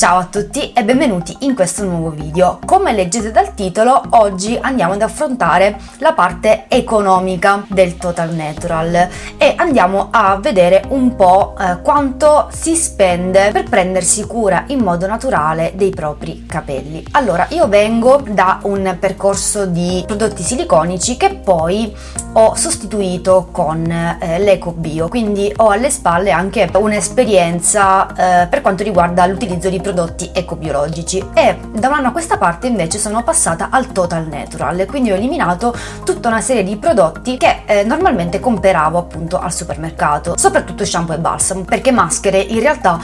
Ciao a tutti e benvenuti in questo nuovo video. Come leggete dal titolo, oggi andiamo ad affrontare la parte economica del Total Natural e andiamo a vedere un po' eh, quanto si spende per prendersi cura in modo naturale dei propri capelli. Allora, io vengo da un percorso di prodotti siliconici che poi ho sostituito con eh, l'eco bio, quindi ho alle spalle anche un'esperienza eh, per quanto riguarda l'utilizzo di prodotti ecobiologici. E da un anno a questa parte invece sono passata al total natural, quindi ho eliminato tutta una serie di prodotti che eh, normalmente compravo appunto al supermercato, soprattutto shampoo e balsamo, perché maschere in realtà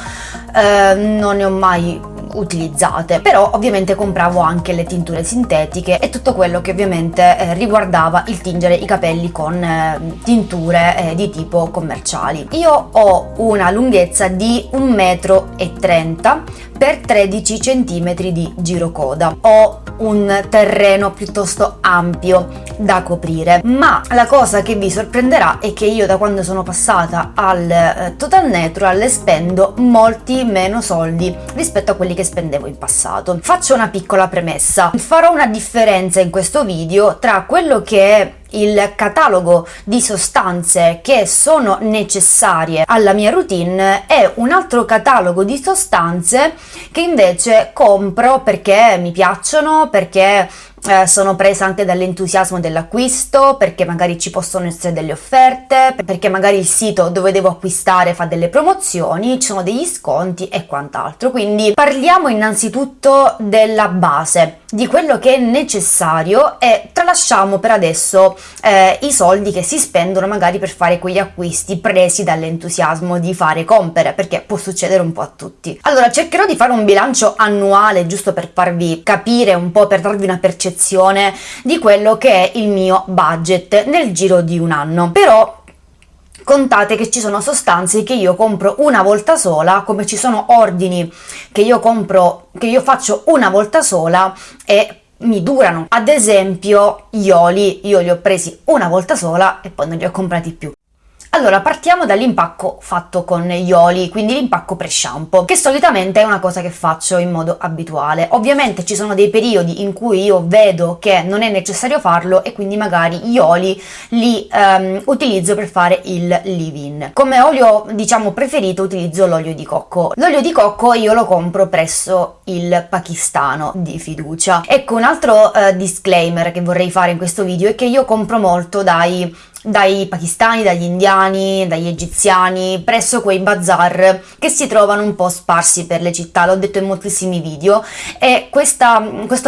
eh, non ne ho mai utilizzate. Però ovviamente compravo anche le tinture sintetiche e tutto quello che ovviamente eh, riguardava il tingere i capelli con eh, tinture eh, di tipo commerciali. Io ho una lunghezza di 1,30 m per 13 cm di girocoda. Ho un terreno piuttosto ampio da coprire ma la cosa che vi sorprenderà è che io da quando sono passata al eh, Total Natural spendo molti meno soldi rispetto a quelli che spendevo in passato. Faccio una piccola premessa. Farò una differenza in questo video tra quello che è il catalogo di sostanze che sono necessarie alla mia routine e un altro catalogo di sostanze che invece compro perché mi piacciono, perché eh, sono presa anche dall'entusiasmo dell'acquisto perché magari ci possono essere delle offerte perché magari il sito dove devo acquistare fa delle promozioni ci sono degli sconti e quant'altro. Quindi parliamo innanzitutto della base di quello che è necessario e tralasciamo per adesso eh, i soldi che si spendono magari per fare quegli acquisti presi dall'entusiasmo di fare compere perché può succedere un po' a tutti. Allora cercherò di fare un bilancio annuale giusto per farvi capire un po' per darvi una percezione percezione di quello che è il mio budget nel giro di un anno. Però contate che ci sono sostanze che io compro una volta sola come ci sono ordini che io compro che io faccio una volta sola e mi durano. Ad esempio gli oli io li ho presi una volta sola e poi non li ho comprati più allora, partiamo dall'impacco fatto con gli oli, quindi l'impacco pre-shampoo, che solitamente è una cosa che faccio in modo abituale. Ovviamente ci sono dei periodi in cui io vedo che non è necessario farlo e quindi magari gli oli li um, utilizzo per fare il leave-in. Come olio, diciamo, preferito utilizzo l'olio di cocco. L'olio di cocco io lo compro presso il pakistano di fiducia. Ecco, un altro uh, disclaimer che vorrei fare in questo video è che io compro molto dai dai pakistani, dagli indiani, dagli egiziani, presso quei bazar che si trovano un po' sparsi per le città, l'ho detto in moltissimi video. E questa,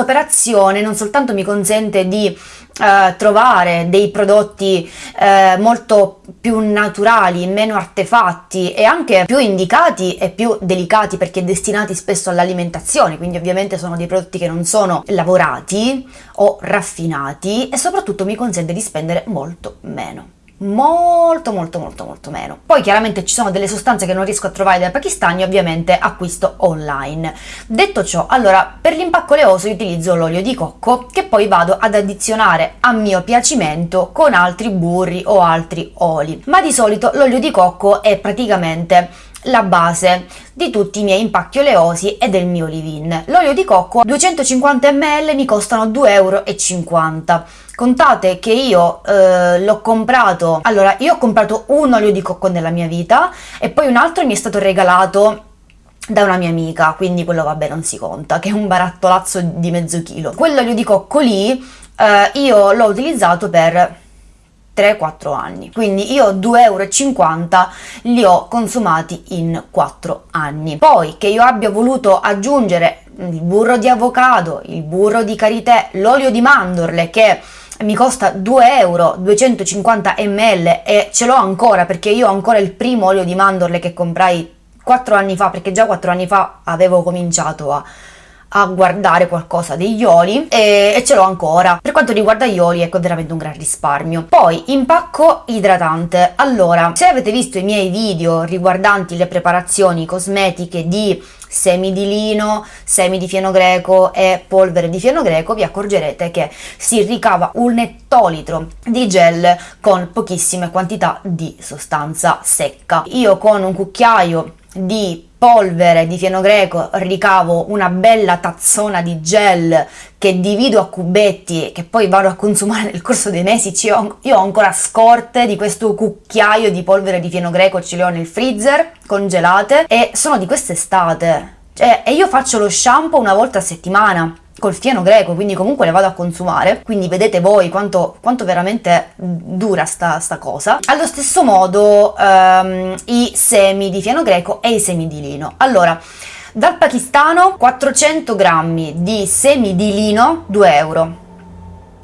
operazione non soltanto mi consente di eh, trovare dei prodotti eh, molto più naturali, meno artefatti e anche più indicati e più delicati perché destinati spesso all'alimentazione, quindi ovviamente sono dei prodotti che non sono lavorati o raffinati e soprattutto mi consente di spendere molto meno molto molto molto molto meno. Poi chiaramente ci sono delle sostanze che non riesco a trovare dai pakistani ovviamente acquisto online. Detto ciò allora per l'impacco oleoso utilizzo l'olio di cocco che poi vado ad addizionare a mio piacimento con altri burri o altri oli. Ma di solito l'olio di cocco è praticamente la base di tutti i miei impacchi oleosi e del mio leave-in. L'olio di cocco 250 ml mi costano 2,50 euro. Contate che io eh, l'ho comprato, allora io ho comprato un olio di cocco nella mia vita e poi un altro mi è stato regalato da una mia amica, quindi quello vabbè non si conta, che è un barattolazzo di mezzo chilo. Quell'olio di cocco lì eh, io l'ho utilizzato per 3-4 anni. Quindi io 2,50 euro li ho consumati in 4 anni. Poi che io abbia voluto aggiungere il burro di avocado, il burro di karité, l'olio di mandorle che mi costa 2 euro 250 ml e ce l'ho ancora perché io ho ancora il primo olio di mandorle che comprai 4 anni fa perché già 4 anni fa avevo cominciato a a guardare qualcosa degli oli e, e ce l'ho ancora. Per quanto riguarda gli oli, ecco, veramente un gran risparmio. Poi, impacco idratante. Allora, se avete visto i miei video riguardanti le preparazioni cosmetiche di semi di lino, semi di fieno greco e polvere di fieno greco, vi accorgerete che si ricava un ettolitro di gel con pochissime quantità di sostanza secca. Io con un cucchiaio di polvere di fieno greco ricavo una bella tazzona di gel che divido a cubetti che poi vado a consumare nel corso dei mesi. Io ho ancora scorte di questo cucchiaio di polvere di fieno greco ce le ho nel freezer congelate e sono di quest'estate. Cioè, e io faccio lo shampoo una volta a settimana col fieno greco, quindi comunque le vado a consumare, quindi vedete voi quanto, quanto veramente dura sta, sta, cosa. Allo stesso modo ehm, i semi di fieno greco e i semi di lino. Allora, dal pakistano 400 grammi di semi di lino, 2 euro.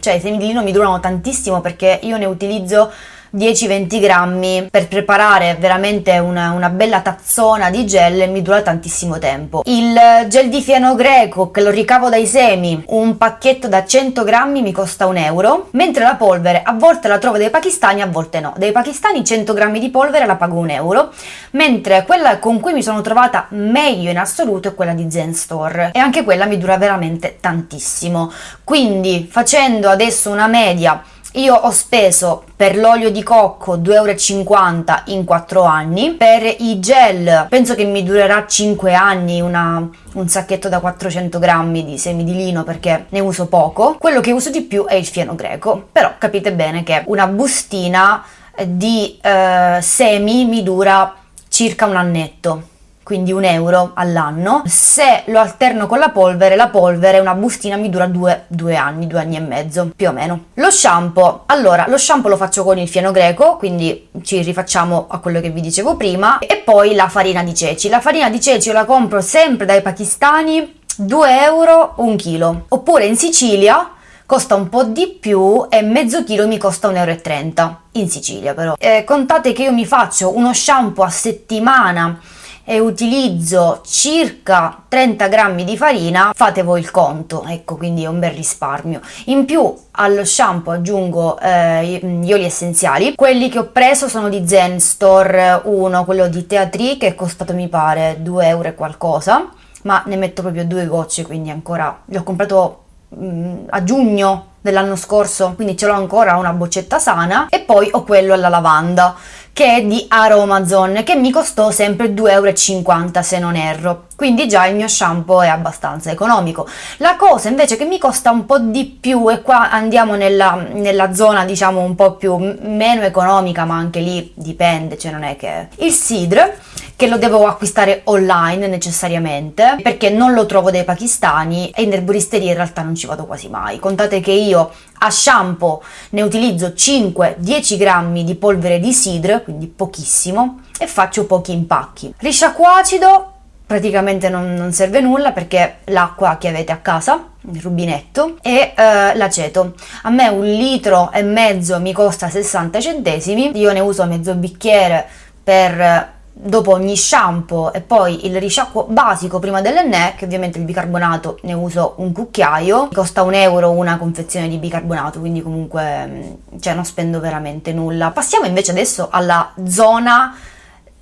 Cioè i semi di lino mi durano tantissimo perché io ne utilizzo 10-20 grammi per preparare veramente una, una, bella tazzona di gel mi dura tantissimo tempo. Il gel di fieno greco che lo ricavo dai semi, un pacchetto da 100 grammi mi costa un euro, mentre la polvere a volte la trovo dai pakistani, a volte no. Dai pakistani 100 grammi di polvere la pago un euro, mentre quella con cui mi sono trovata meglio in assoluto è quella di Zen Store e anche quella mi dura veramente tantissimo. Quindi facendo adesso una media io ho speso per l'olio di cocco 2,50 euro in 4 anni, per i gel penso che mi durerà 5 anni una, un sacchetto da 400 grammi di semi di lino perché ne uso poco. Quello che uso di più è il fieno greco, però capite bene che una bustina di eh, semi mi dura circa un annetto quindi un euro all'anno. Se lo alterno con la polvere, la polvere, una bustina mi dura due, due, anni, due anni e mezzo, più o meno. Lo shampoo, allora, lo shampoo lo faccio con il fieno greco, quindi ci rifacciamo a quello che vi dicevo prima, e poi la farina di ceci. La farina di ceci io la compro sempre dai pakistani, 2 euro un chilo. Oppure in Sicilia costa un po' di più e mezzo chilo mi costa 1,30 euro in Sicilia però. Eh, contate che io mi faccio uno shampoo a settimana e utilizzo circa 30 grammi di farina, fate voi il conto, ecco quindi è un bel risparmio. In più allo shampoo aggiungo eh, gli oli essenziali, quelli che ho preso sono di Zen Store 1, quello di Teatri che è costato mi pare 2 euro e qualcosa, ma ne metto proprio due gocce quindi ancora li ho comprato mh, mm, a giugno dell'anno scorso, quindi ce l'ho ancora una boccetta sana e poi ho quello alla lavanda che è di Aromazone che mi costò sempre 2,50 euro se non erro. Quindi già il mio shampoo è abbastanza economico. La cosa invece che mi costa un po' di più e qua andiamo nella, nella zona diciamo un po' più meno economica ma anche lì dipende cioè non è che il Sidr che lo devo acquistare online necessariamente perché non lo trovo dai pakistani e in erboristeria in realtà non ci vado quasi mai contate che io a shampoo ne utilizzo 5-10 grammi di polvere di sidr, quindi pochissimo, e faccio pochi impacchi. Risciacquo acido praticamente non, non serve nulla perché l'acqua che avete a casa, il rubinetto, e eh, l'aceto. A me un litro e mezzo mi costa 60 centesimi, io ne uso mezzo bicchiere per dopo ogni shampoo e poi il risciacquo basico prima dell'enne che ovviamente il bicarbonato ne uso un cucchiaio. Costa un euro una confezione di bicarbonato quindi comunque mm, cioè non spendo veramente nulla. Passiamo invece adesso alla zona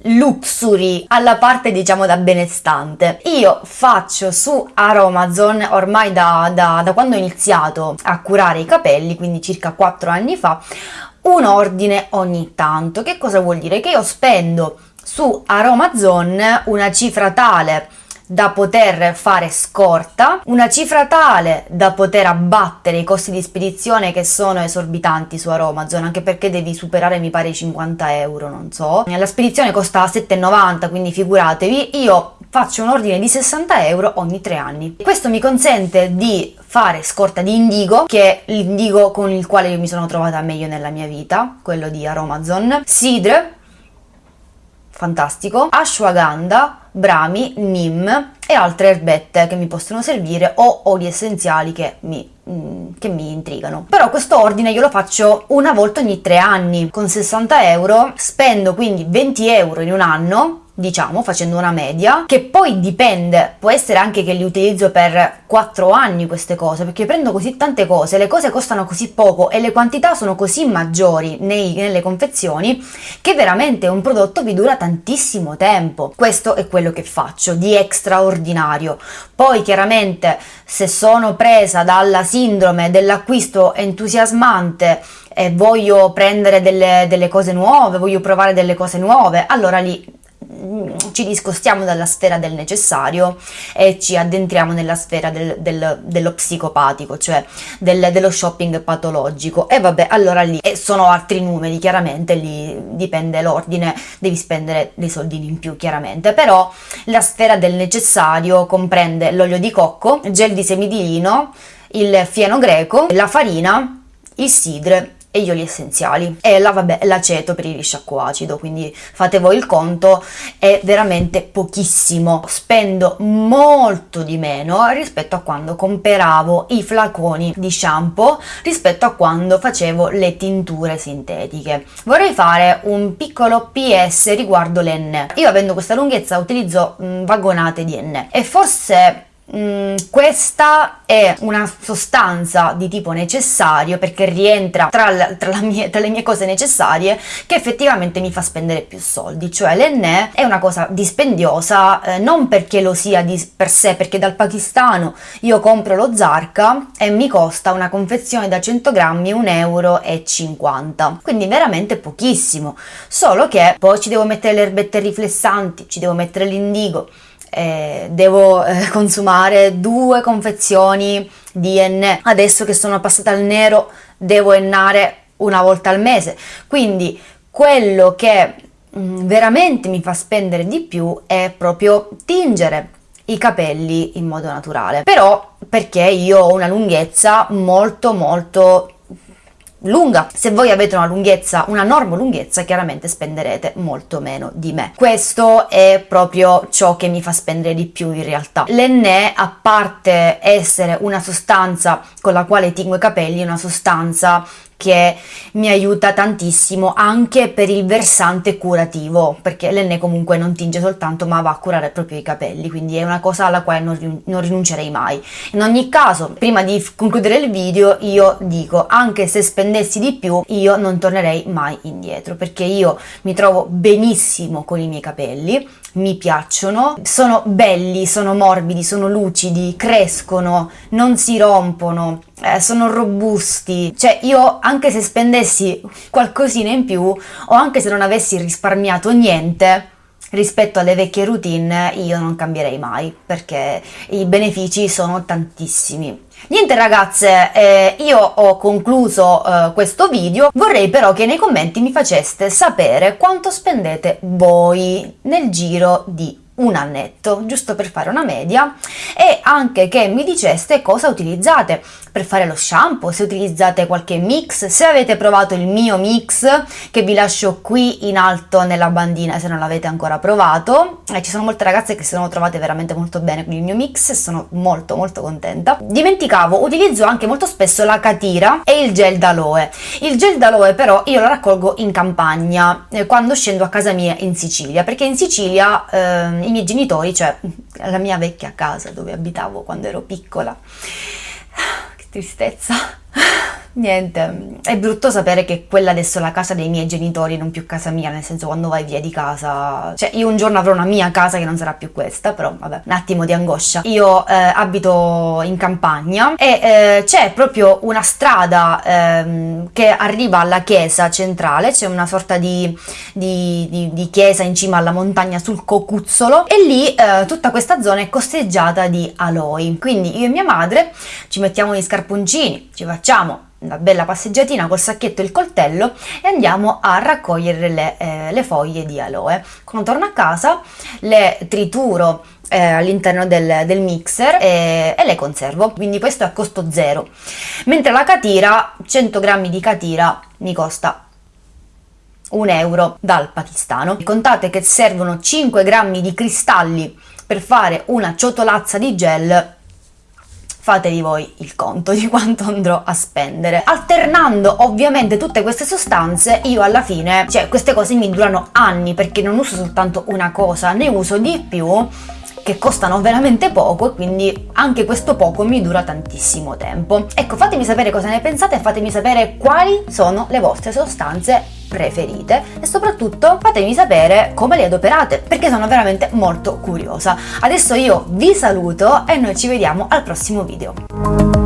luxury alla parte diciamo da benestante. Io faccio su Aromazone ormai da, da, da quando ho iniziato a curare i capelli quindi circa 4 anni fa un ordine ogni tanto. Che cosa vuol dire? Che io spendo su Aromazone una cifra tale da poter fare scorta, una cifra tale da poter abbattere i costi di spedizione che sono esorbitanti su Aromazone, anche perché devi superare mi pare i 50 euro, non so. La spedizione costa 7,90, quindi figuratevi, io faccio un ordine di 60 euro ogni tre anni. Questo mi consente di fare scorta di indigo, che è l'indigo con il quale io mi sono trovata meglio nella mia vita, quello di Aromazone, sidre, fantastico, ashwagandha, brami, neem e altre erbette che mi possono servire o oli essenziali che mi, mm, che mi intrigano. Però questo ordine io lo faccio una volta ogni tre anni, con 60 euro spendo quindi 20 euro in un anno diciamo, facendo una media, che poi dipende, può essere anche che li utilizzo per 4 anni queste cose, perché prendo così tante cose, le cose costano così poco e le quantità sono così maggiori nei, nelle confezioni che veramente un prodotto vi dura tantissimo tempo. Questo è quello che faccio di straordinario. Poi chiaramente se sono presa dalla sindrome dell'acquisto entusiasmante e voglio prendere delle, delle cose nuove, voglio provare delle cose nuove, allora lì ci discostiamo dalla sfera del necessario e ci addentriamo nella sfera del, del, dello psicopatico, cioè del, dello shopping patologico. E vabbè, allora lì sono altri numeri, chiaramente lì dipende l'ordine, devi spendere dei soldini in più, chiaramente. Però la sfera del necessario comprende l'olio di cocco, gel di semi di lino, il fieno greco, la farina, il sidre e gli oli essenziali. E la, vabbè, l'aceto per il risciacquo acido quindi fate voi il conto è veramente pochissimo. Spendo molto di meno rispetto a quando comperavo i flaconi di shampoo rispetto a quando facevo le tinture sintetiche. Vorrei fare un piccolo ps riguardo l'enne io avendo questa lunghezza utilizzo mh, vagonate di enne. E forse Mm, questa è una sostanza di tipo necessario perché rientra tra, la, tra, la mie, tra, le mie cose necessarie che effettivamente mi fa spendere più soldi, cioè l'enne è una cosa dispendiosa eh, non perché lo sia di per sé, perché dal pakistano io compro lo Zarka e mi costa una confezione da 100 grammi 1,50 euro, quindi veramente pochissimo, solo che poi ci devo mettere le erbette riflessanti, ci devo mettere l'indigo eh, devo eh, consumare due confezioni di enne. Adesso che sono passata al nero devo ennare una volta al mese. Quindi quello che mh, mm, veramente mi fa spendere di più è proprio tingere i capelli in modo naturale. Però perché io ho una lunghezza molto molto lunga. Se voi avete una lunghezza, una norma lunghezza, chiaramente spenderete molto meno di me. Questo è proprio ciò che mi fa spendere di più in realtà. L'enne, a parte essere una sostanza con la quale tingo i capelli, è una sostanza che mi aiuta tantissimo anche per il versante curativo, perché l'enne comunque non tinge soltanto ma va a curare proprio i capelli, quindi è una cosa alla quale non, non rinuncerei mai. In ogni caso, prima di concludere il video, io dico, anche se spendessi di più, io non tornerei mai indietro, perché io mi trovo benissimo con i miei capelli, mi piacciono, sono belli, sono morbidi, sono lucidi, crescono, non si rompono, eh, sono robusti, cioè io anche se spendessi qualcosina in più o anche se non avessi risparmiato niente rispetto alle vecchie routine io non cambierei mai perché i benefici sono tantissimi. Niente ragazze, eh, io ho concluso eh, questo video, vorrei però che nei commenti mi faceste sapere quanto spendete voi nel giro di un annetto, giusto per fare una media, e anche che mi diceste cosa utilizzate per fare lo shampoo, se utilizzate qualche mix, se avete provato il mio mix che vi lascio qui in alto nella bandina se non l'avete ancora provato. Eh, ci sono molte ragazze che si sono trovate veramente molto bene con il mio mix e sono molto molto contenta. Dimenticavo, utilizzo anche molto spesso la catira e il gel d'aloe. Il gel d'aloe però io lo raccolgo in campagna eh, quando scendo a casa mia in Sicilia, perché in Sicilia eh, miei genitori, cioè la mia vecchia casa dove abitavo quando ero piccola, che tristezza Niente, è brutto sapere che quella adesso è la casa dei miei genitori, non più casa mia, nel senso quando vai via di casa, cioè io un giorno avrò una mia casa che non sarà più questa, però vabbè, un attimo di angoscia. Io eh, abito in campagna e eh, c'è proprio una strada eh, che arriva alla chiesa centrale, c'è una sorta di, di, di, di, chiesa in cima alla montagna sul cocuzzolo e lì eh, tutta questa zona è costeggiata di aloi. Quindi io e mia madre ci mettiamo gli scarponcini, ci facciamo una bella passeggiatina col sacchetto e il coltello e andiamo a raccogliere le, eh, le foglie di aloe. Quando torno a casa le trituro eh, all'interno del, del mixer e, e, le conservo, quindi questo è a costo zero. Mentre la catira, 100 grammi di catira mi costa un euro dal pakistano. Contate che servono 5 grammi di cristalli per fare una ciotolazza di gel fatevi voi il conto di quanto andrò a spendere. Alternando ovviamente tutte queste sostanze, io alla fine, cioè queste cose mi durano anni perché non uso soltanto una cosa, ne uso di più che costano veramente poco e quindi anche questo poco mi dura tantissimo tempo. Ecco, fatemi sapere cosa ne pensate e fatemi sapere quali sono le vostre sostanze preferite e soprattutto fatemi sapere come le adoperate perché sono veramente molto curiosa. Adesso io vi saluto e noi ci vediamo al prossimo video.